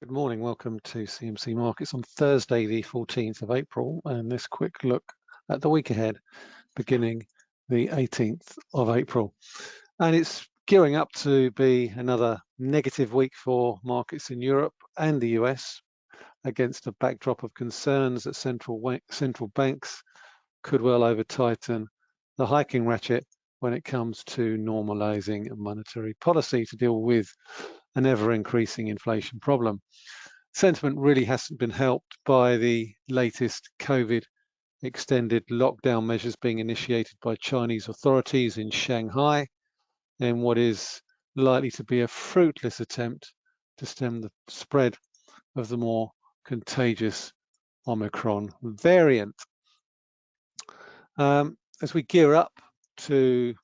Good morning, welcome to CMC Markets on Thursday, the 14th of April, and this quick look at the week ahead, beginning the 18th of April. And it's gearing up to be another negative week for markets in Europe and the US against a backdrop of concerns that central, central banks could well over tighten the hiking ratchet when it comes to normalizing monetary policy to deal with an ever increasing inflation problem. Sentiment really hasn't been helped by the latest COVID extended lockdown measures being initiated by Chinese authorities in Shanghai in what is likely to be a fruitless attempt to stem the spread of the more contagious Omicron variant. Um, as we gear up to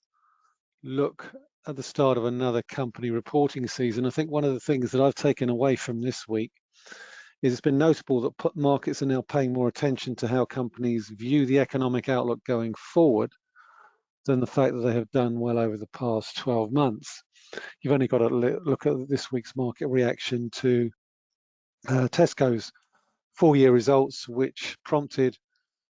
look at the start of another company reporting season, I think one of the things that I've taken away from this week is it's been notable that markets are now paying more attention to how companies view the economic outlook going forward than the fact that they have done well over the past 12 months. You've only got to look at this week's market reaction to uh, Tesco's full-year results, which prompted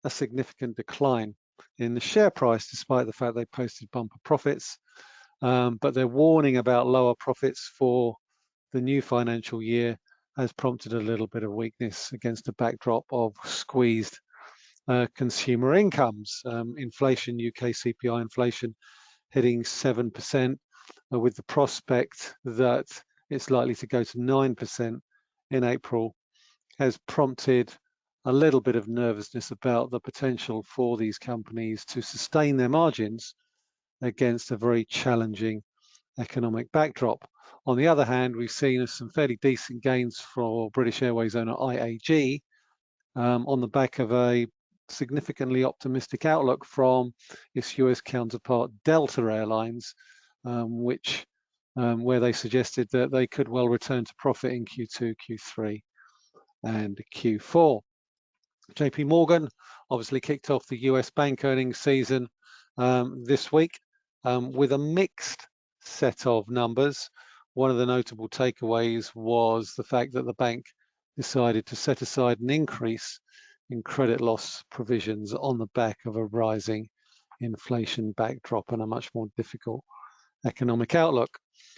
a significant decline in the share price, despite the fact they posted bumper profits um, but their warning about lower profits for the new financial year has prompted a little bit of weakness against a backdrop of squeezed uh, consumer incomes. Um, inflation, UK CPI inflation hitting 7% uh, with the prospect that it's likely to go to 9% in April has prompted a little bit of nervousness about the potential for these companies to sustain their margins against a very challenging economic backdrop. On the other hand, we've seen some fairly decent gains for British Airways owner IAG um, on the back of a significantly optimistic outlook from its US counterpart Delta Airlines, um, which um, where they suggested that they could well return to profit in Q2, Q3, and Q4. JP Morgan obviously kicked off the US bank earnings season um, this week um, with a mixed set of numbers. One of the notable takeaways was the fact that the bank decided to set aside an increase in credit loss provisions on the back of a rising inflation backdrop and a much more difficult economic outlook.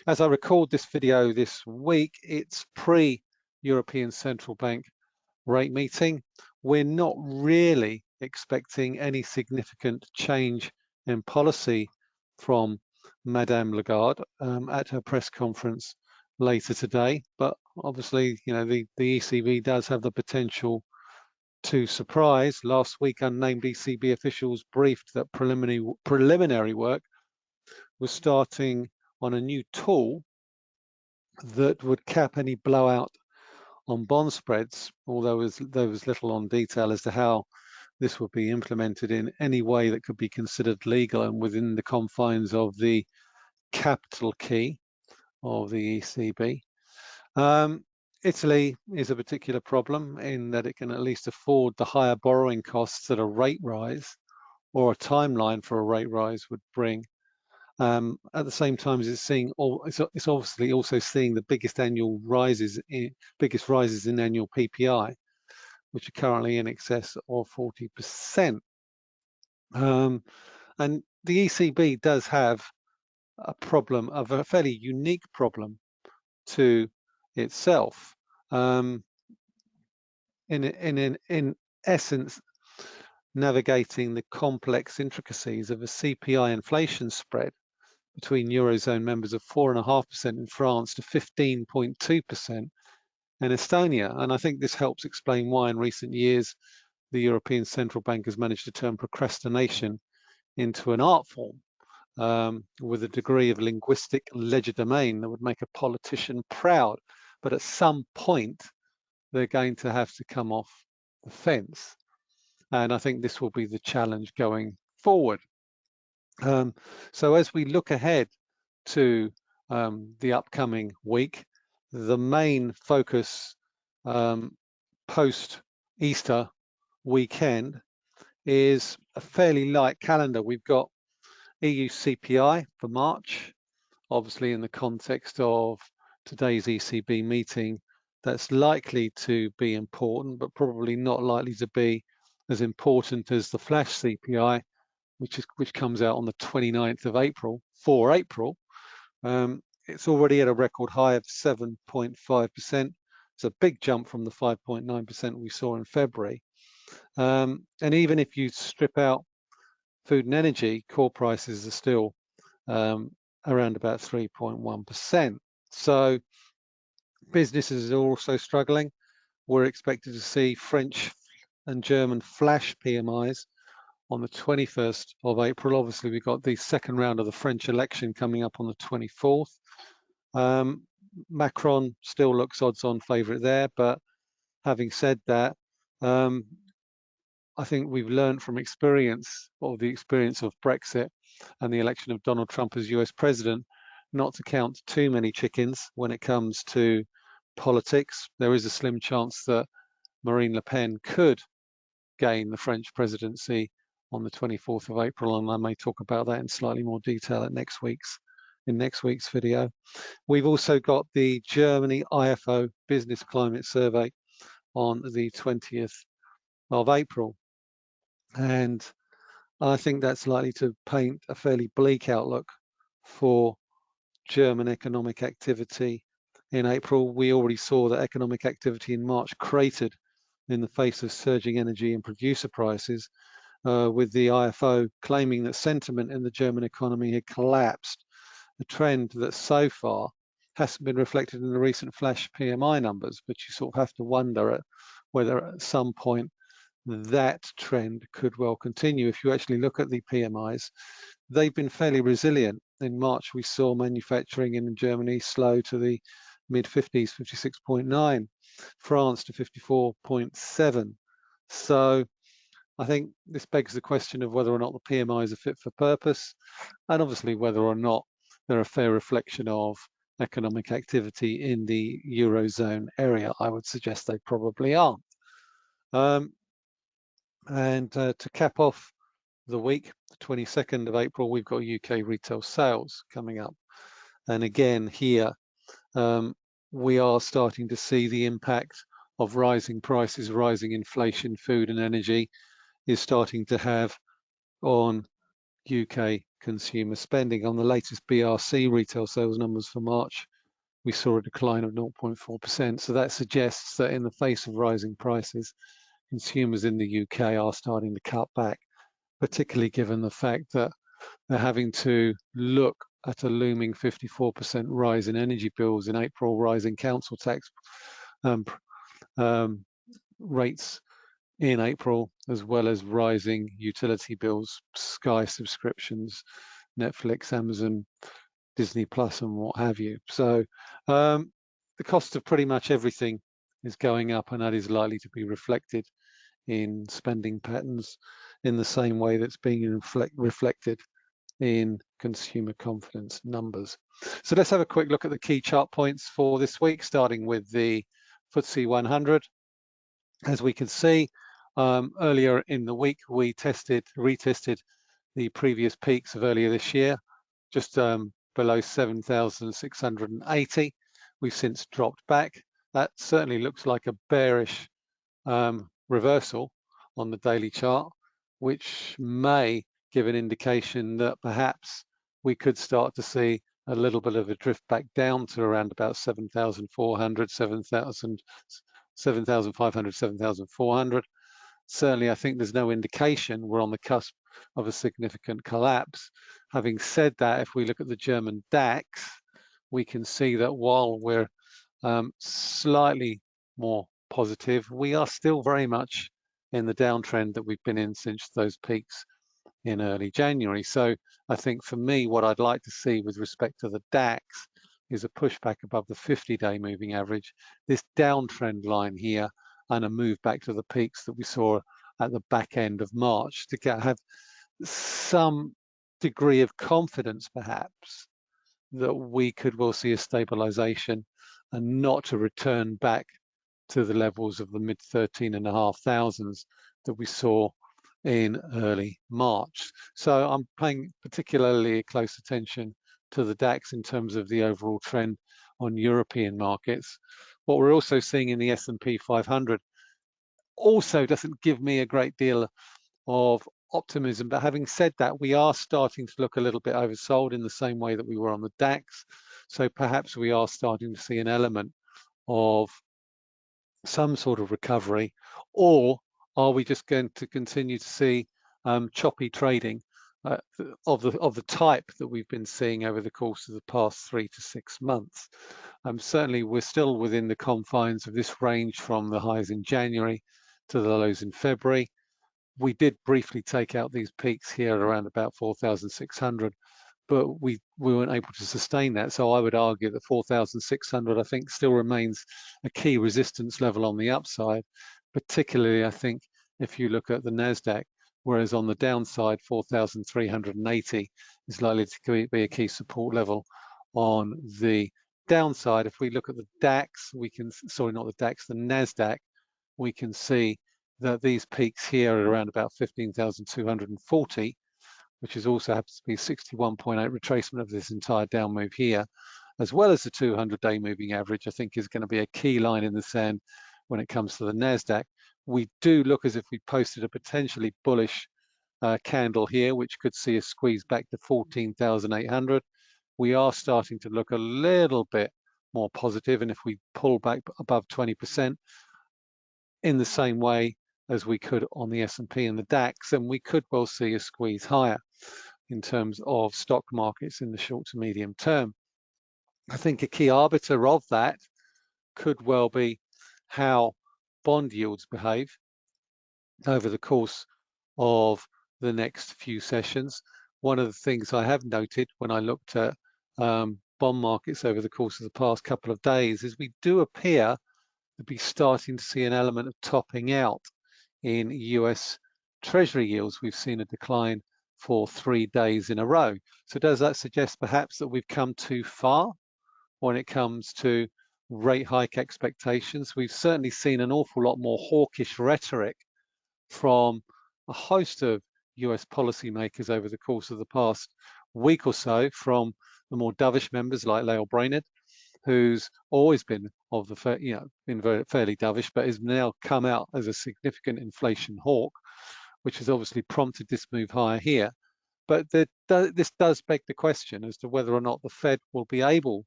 As I record this video this week, it's pre-European Central Bank rate meeting. We're not really expecting any significant change in policy from Madame Lagarde um, at her press conference later today. But obviously, you know, the, the ECB does have the potential to surprise. Last week, unnamed ECB officials briefed that preliminary preliminary work was starting on a new tool that would cap any blowout on bond spreads, although there was little on detail as to how this would be implemented in any way that could be considered legal and within the confines of the capital key of the ECB. Um, Italy is a particular problem in that it can at least afford the higher borrowing costs that a rate rise or a timeline for a rate rise would bring. Um, at the same time as it's seeing, it's, obviously also seeing the biggest annual rises, in, biggest rises in annual PPI, which are currently in excess of 40%. Um, and the ECB does have a problem of a fairly unique problem to itself. Um, in, in, in, in essence, navigating the complex intricacies of a CPI inflation spread between Eurozone members of 4.5% in France to 15.2% and Estonia. And I think this helps explain why in recent years, the European Central Bank has managed to turn procrastination into an art form um, with a degree of linguistic legerdemain that would make a politician proud. But at some point, they're going to have to come off the fence. And I think this will be the challenge going forward. Um, so as we look ahead to um, the upcoming week, the main focus um, post Easter weekend is a fairly light calendar. We've got EU CPI for March, obviously in the context of today's ECB meeting, that's likely to be important, but probably not likely to be as important as the flash CPI, which is which comes out on the 29th of April for April. Um, it's already at a record high of 7.5%. It's a big jump from the 5.9% we saw in February. Um, and even if you strip out food and energy, core prices are still um, around about 3.1%. So businesses are also struggling. We're expected to see French and German flash PMIs on the 21st of April. Obviously, we've got the second round of the French election coming up on the 24th. Um, Macron still looks odds-on favourite there, but having said that, um, I think we've learned from experience, or the experience of Brexit and the election of Donald Trump as US president, not to count too many chickens when it comes to politics. There is a slim chance that Marine Le Pen could gain the French presidency on the 24th of April, and I may talk about that in slightly more detail at next week's in next week's video. We've also got the Germany IFO Business Climate Survey on the 20th of April. And I think that's likely to paint a fairly bleak outlook for German economic activity in April. We already saw that economic activity in March cratered in the face of surging energy and producer prices, uh, with the IFO claiming that sentiment in the German economy had collapsed, a trend that so far hasn't been reflected in the recent flash PMI numbers, but you sort of have to wonder whether at some point that trend could well continue. If you actually look at the PMIs, they've been fairly resilient. In March, we saw manufacturing in Germany slow to the mid 50s, 56.9, France to 54.7. So I think this begs the question of whether or not the PMIs are fit for purpose, and obviously whether or not they're a fair reflection of economic activity in the Eurozone area. I would suggest they probably aren't. Um, and uh, to cap off the week, the 22nd of April, we've got UK retail sales coming up. And again, here, um, we are starting to see the impact of rising prices, rising inflation, food and energy is starting to have on UK consumer spending. On the latest BRC retail sales numbers for March, we saw a decline of 0.4%. So that suggests that in the face of rising prices, consumers in the UK are starting to cut back, particularly given the fact that they're having to look at a looming 54% rise in energy bills in April, rising council tax um, um, rates in April, as well as rising utility bills, Sky subscriptions, Netflix, Amazon, Disney Plus, and what have you. So um, the cost of pretty much everything is going up, and that is likely to be reflected in spending patterns in the same way that's being reflect, reflected in consumer confidence numbers. So let's have a quick look at the key chart points for this week, starting with the FTSE 100. As we can see, um, earlier in the week, we tested, retested the previous peaks of earlier this year, just um, below 7,680. We've since dropped back. That certainly looks like a bearish um, reversal on the daily chart, which may give an indication that perhaps we could start to see a little bit of a drift back down to around about 7,400, 7,000, 7,500, 7,400. Certainly, I think there's no indication we're on the cusp of a significant collapse. Having said that, if we look at the German DAX, we can see that while we're um, slightly more positive, we are still very much in the downtrend that we've been in since those peaks in early January. So I think for me, what I'd like to see with respect to the DAX is a pushback above the 50-day moving average, this downtrend line here, and a move back to the peaks that we saw at the back end of March to get, have some degree of confidence, perhaps, that we could well see a stabilization and not to return back to the levels of the mid 13 and a half thousands that we saw in early March. So I'm paying particularly close attention to the DAX in terms of the overall trend on European markets, What we're also seeing in the S&P 500 also doesn't give me a great deal of optimism. But having said that, we are starting to look a little bit oversold in the same way that we were on the DAX. So perhaps we are starting to see an element of some sort of recovery, or are we just going to continue to see um, choppy trading uh, of the of the type that we've been seeing over the course of the past three to six months? Um, certainly, we're still within the confines of this range from the highs in January to the lows in February. We did briefly take out these peaks here around about 4,600, but we, we weren't able to sustain that. So I would argue that 4,600, I think, still remains a key resistance level on the upside, particularly, I think, if you look at the NASDAQ, whereas on the downside, 4,380 is likely to be a key support level on the downside. If we look at the DAX, we can, sorry, not the DAX, the NASDAQ, we can see that these peaks here are around about 15,240 which is also happens to be 61.8 retracement of this entire down move here, as well as the 200-day moving average, I think is going to be a key line in the sand when it comes to the NASDAQ. We do look as if we posted a potentially bullish uh, candle here, which could see a squeeze back to 14,800. We are starting to look a little bit more positive, and if we pull back above 20%, in the same way as we could on the S&P and the DAX, and we could well see a squeeze higher in terms of stock markets in the short to medium term. I think a key arbiter of that could well be how bond yields behave over the course of the next few sessions. One of the things I have noted when I looked at um, bond markets over the course of the past couple of days is we do appear to be starting to see an element of topping out in US Treasury yields. We've seen a decline for three days in a row. So does that suggest perhaps that we've come too far when it comes to rate hike expectations? We've certainly seen an awful lot more hawkish rhetoric from a host of US policymakers over the course of the past week or so from the more dovish members like Lael Brainard, who's always been of the, you know, been very, fairly dovish, but has now come out as a significant inflation hawk, which has obviously prompted this move higher here. But the, this does beg the question as to whether or not the Fed will be able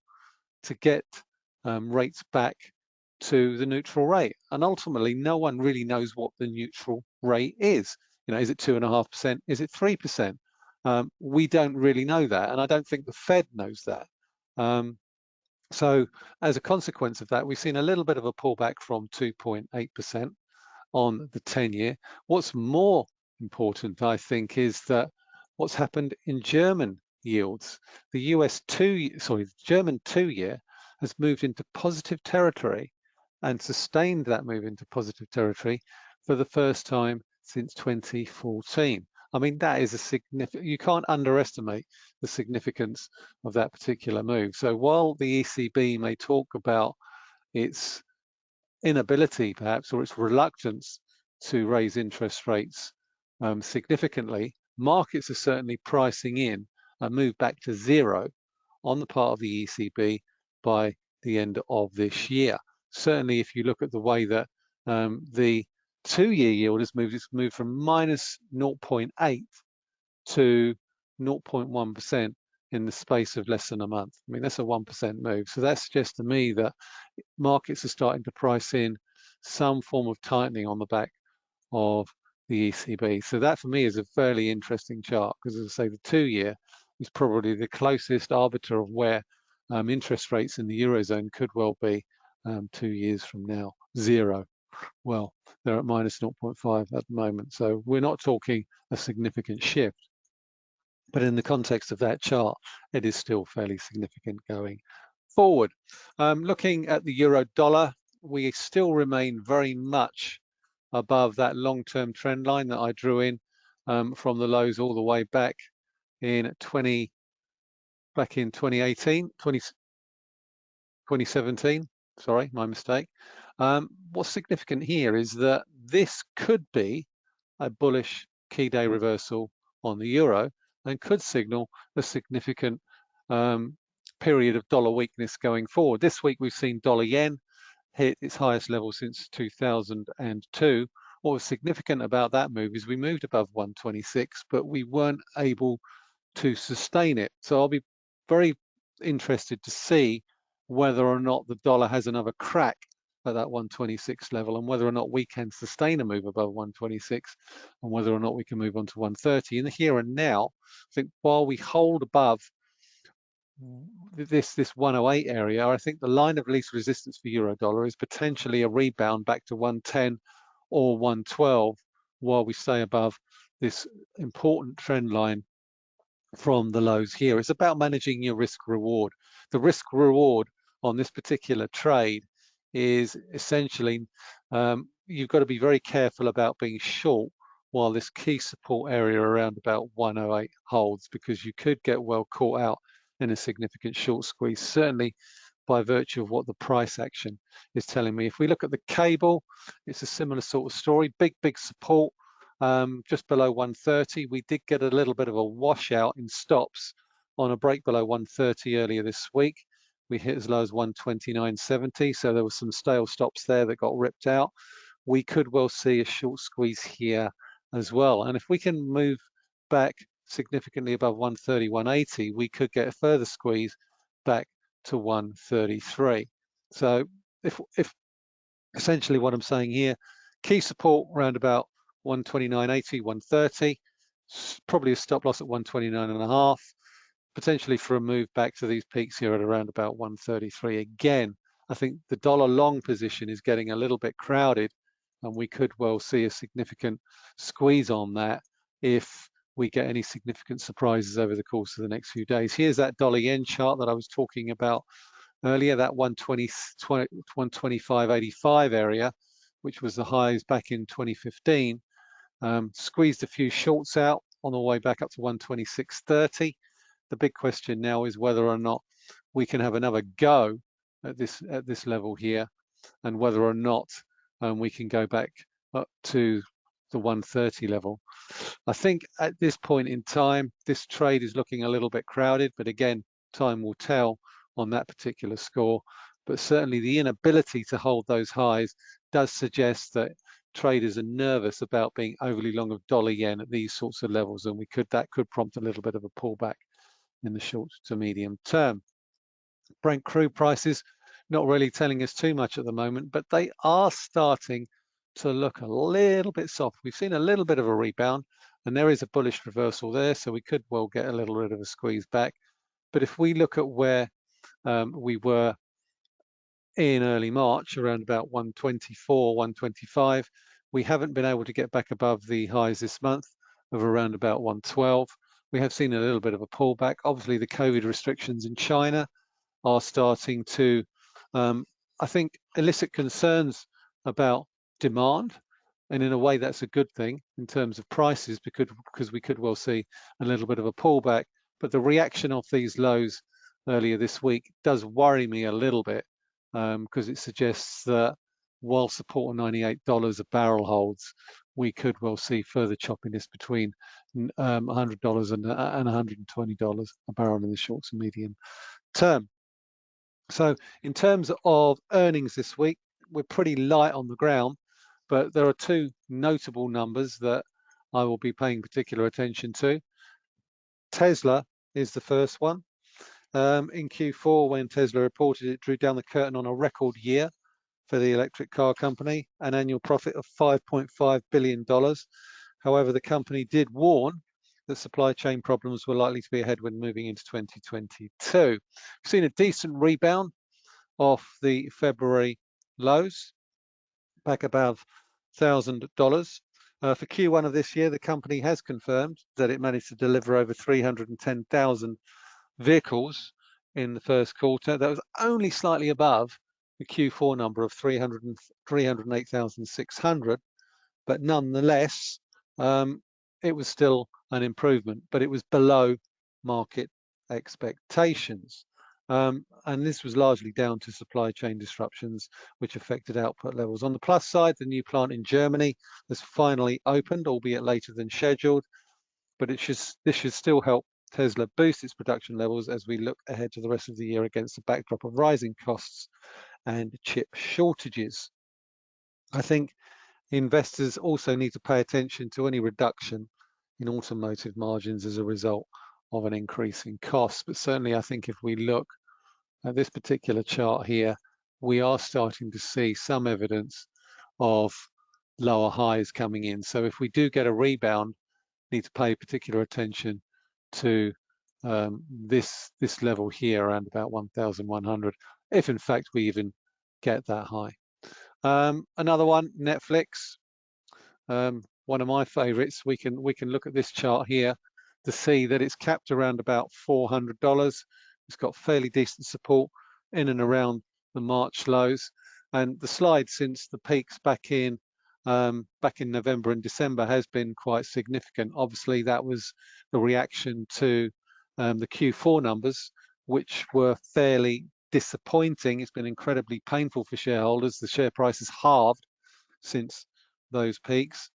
to get um, rates back to the neutral rate. And ultimately, no one really knows what the neutral rate is. You know, is it two and a half percent? Is it three percent? Um, we don't really know that, and I don't think the Fed knows that. Um, so as a consequence of that, we've seen a little bit of a pullback from 2.8% on the 10 year. What's more important, I think, is that what's happened in German yields. The US two, sorry, German two year has moved into positive territory and sustained that move into positive territory for the first time since 2014. I mean, that is a significant, you can't underestimate the significance of that particular move. So while the ECB may talk about its inability perhaps or its reluctance to raise interest rates um, significantly, markets are certainly pricing in a move back to zero on the part of the ECB by the end of this year. Certainly, if you look at the way that um, the two-year yield has moved, it's moved from minus 0.8 to 0.1% in the space of less than a month. I mean, that's a 1% move. So that suggests to me that markets are starting to price in some form of tightening on the back of the ECB. So that for me is a fairly interesting chart because as I say, the two-year is probably the closest arbiter of where um, interest rates in the Eurozone could well be um, two years from now, zero. Well, they're at minus 0.5 at the moment. So we're not talking a significant shift. But in the context of that chart, it is still fairly significant going forward. Um, looking at the euro dollar, we still remain very much above that long-term trend line that I drew in um, from the lows all the way back in 20 back in 2018 20, 2017 sorry my mistake um, what's significant here is that this could be a bullish key day reversal on the euro and could signal a significant um, period of dollar weakness going forward. This week we've seen dollar yen hit its highest level since 2002. What was significant about that move is we moved above 126, but we weren't able to sustain it. So I'll be very interested to see whether or not the dollar has another crack at that 126 level and whether or not we can sustain a move above 126 and whether or not we can move on to 130 in the here and now I think while we hold above this this 108 area I think the line of least resistance for euro dollar is potentially a rebound back to 110 or 112 while we stay above this important trend line from the lows here. It's about managing your risk reward. The risk reward on this particular trade is essentially um, you've got to be very careful about being short while this key support area around about 108 holds because you could get well caught out in a significant short squeeze, certainly by virtue of what the price action is telling me. If we look at the cable, it's a similar sort of story, big, big support um, just below 130. We did get a little bit of a washout in stops on a break below 130 earlier this week. We hit as low as 129.70, so there were some stale stops there that got ripped out. We could well see a short squeeze here as well. And if we can move back significantly above 130, 180, we could get a further squeeze back to 133. So if, if essentially what I'm saying here, key support around about 129.80, 130, probably a stop loss at 129 and a half, potentially for a move back to these peaks here at around about 133. Again, I think the dollar long position is getting a little bit crowded and we could well see a significant squeeze on that if we get any significant surprises over the course of the next few days. Here's that dollar yen chart that I was talking about earlier, that 120, 125.85 area, which was the highs back in 2015. Um, squeezed a few shorts out on the way back up to 126.30. The big question now is whether or not we can have another go at this at this level here, and whether or not um, we can go back up to the 130 level. I think at this point in time, this trade is looking a little bit crowded, but again, time will tell on that particular score. But certainly the inability to hold those highs does suggest that traders are nervous about being overly long of dollar yen at these sorts of levels and we could that could prompt a little bit of a pullback in the short to medium term. Brent crude prices not really telling us too much at the moment, but they are starting to look a little bit soft. We've seen a little bit of a rebound and there is a bullish reversal there, so we could well get a little bit of a squeeze back. But if we look at where um, we were in early March around about 124, 125. We haven't been able to get back above the highs this month of around about 112. We have seen a little bit of a pullback. Obviously, the COVID restrictions in China are starting to, um, I think, elicit concerns about demand. And in a way, that's a good thing in terms of prices because, because we could well see a little bit of a pullback. But the reaction of these lows earlier this week does worry me a little bit because um, it suggests that while support $98 a barrel holds, we could well see further choppiness between um, $100 and, uh, and $120 a barrel in the short to medium term. So in terms of earnings this week, we're pretty light on the ground, but there are two notable numbers that I will be paying particular attention to. Tesla is the first one. Um, in Q4, when Tesla reported it drew down the curtain on a record year for the electric car company, an annual profit of $5.5 billion. However, the company did warn that supply chain problems were likely to be a headwind moving into 2022. We've seen a decent rebound off the February lows, back above $1,000. Uh, for Q1 of this year, the company has confirmed that it managed to deliver over 310,000 vehicles in the first quarter. That was only slightly above the Q4 number of 300 308,600, but nonetheless, um, it was still an improvement, but it was below market expectations. Um, and this was largely down to supply chain disruptions, which affected output levels. On the plus side, the new plant in Germany has finally opened, albeit later than scheduled, but it should, this should still help Tesla boost its production levels as we look ahead to the rest of the year against the backdrop of rising costs and chip shortages. I think investors also need to pay attention to any reduction in automotive margins as a result of an increase in costs. But certainly, I think if we look at this particular chart here, we are starting to see some evidence of lower highs coming in. So if we do get a rebound, need to pay particular attention to um, this this level here around about 1,100, if in fact we even get that high. Um, another one, Netflix, um, one of my favorites. We can we can look at this chart here to see that it's capped around about $400. It's got fairly decent support in and around the March lows. And the slide since the peaks back in um, back in November and December has been quite significant. Obviously, that was the reaction to um, the Q4 numbers, which were fairly disappointing. It's been incredibly painful for shareholders. The share price has halved since those peaks,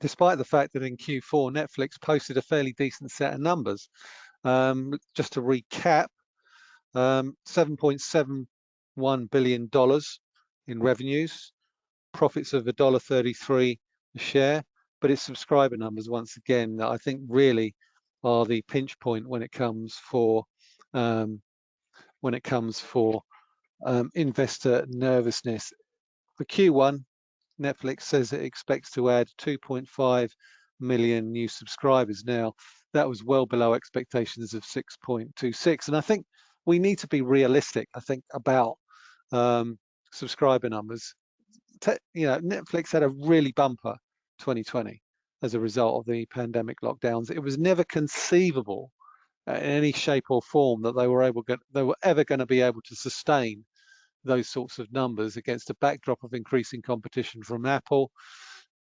despite the fact that in Q4, Netflix posted a fairly decent set of numbers. Um, just to recap, um, $7.71 billion in revenues, profits of $1.33 a share, but its subscriber numbers, once again, that I think really are the pinch point when it comes for um, when it comes for um, investor nervousness. For Q1, Netflix says it expects to add 2.5 million new subscribers. Now, that was well below expectations of 6.26. And I think we need to be realistic, I think, about um, subscriber numbers. You know, Netflix had a really bumper 2020 as a result of the pandemic lockdowns. It was never conceivable uh, in any shape or form that they were able they were ever going to be able to sustain those sorts of numbers against a backdrop of increasing competition from Apple,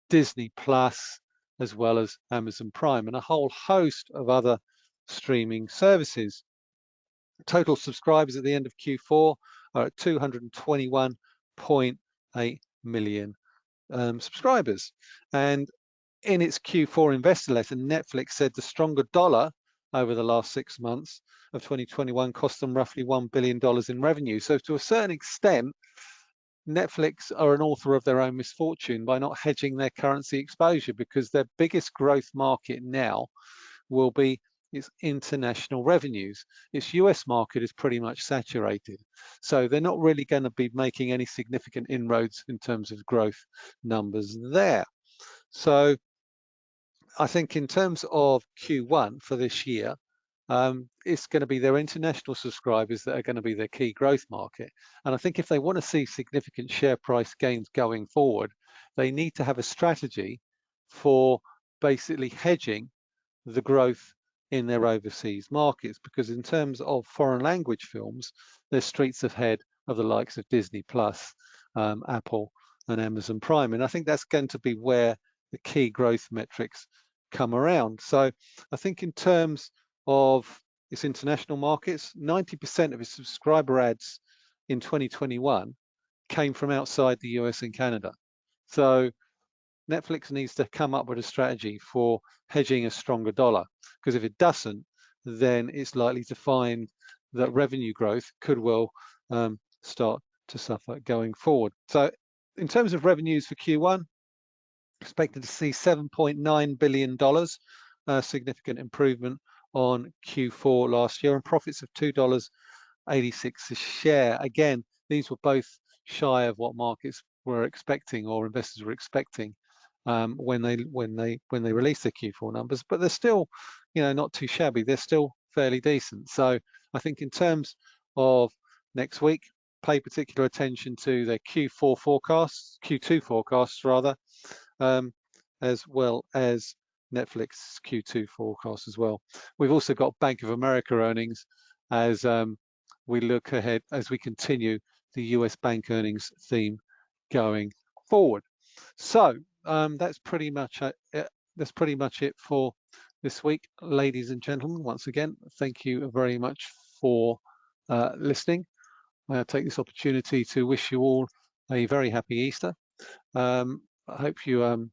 Disney Plus, as well as Amazon Prime and a whole host of other streaming services. Total subscribers at the end of Q4 are at 221.8 million um, subscribers. And in its Q4 investor letter, Netflix said the stronger dollar over the last six months of 2021 cost them roughly $1 billion in revenue. So to a certain extent, Netflix are an author of their own misfortune by not hedging their currency exposure because their biggest growth market now will be its international revenues. Its US market is pretty much saturated. So they're not really going to be making any significant inroads in terms of growth numbers there. So I think in terms of Q1 for this year, um, it's going to be their international subscribers that are going to be their key growth market. And I think if they want to see significant share price gains going forward, they need to have a strategy for basically hedging the growth in their overseas markets. Because in terms of foreign language films, they're streets ahead of the likes of Disney Plus, um, Apple, and Amazon Prime. And I think that's going to be where the key growth metrics come around. So I think in terms of its international markets, 90% of its subscriber adds in 2021 came from outside the US and Canada. So Netflix needs to come up with a strategy for hedging a stronger dollar, because if it doesn't, then it's likely to find that revenue growth could well um, start to suffer going forward. So in terms of revenues for Q1, expected to see $7.9 billion, a significant improvement on Q4 last year, and profits of $2.86 a share. Again, these were both shy of what markets were expecting or investors were expecting um, when they when they when they released their Q4 numbers, but they're still, you know, not too shabby. They're still fairly decent. So I think in terms of next week, pay particular attention to their Q4 forecasts, Q2 forecasts rather, um, as well as Netflix Q2 forecast as well. We've also got Bank of America earnings as um, we look ahead, as we continue the US bank earnings theme going forward. So um, that's pretty much it. That's pretty much it for this week, ladies and gentlemen. Once again, thank you very much for uh, listening. I take this opportunity to wish you all a very happy Easter. Um, I hope you um,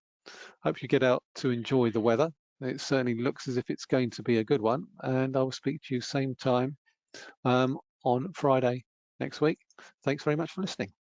hope you get out to enjoy the weather. It certainly looks as if it's going to be a good one, and I will speak to you same time um, on Friday next week. Thanks very much for listening.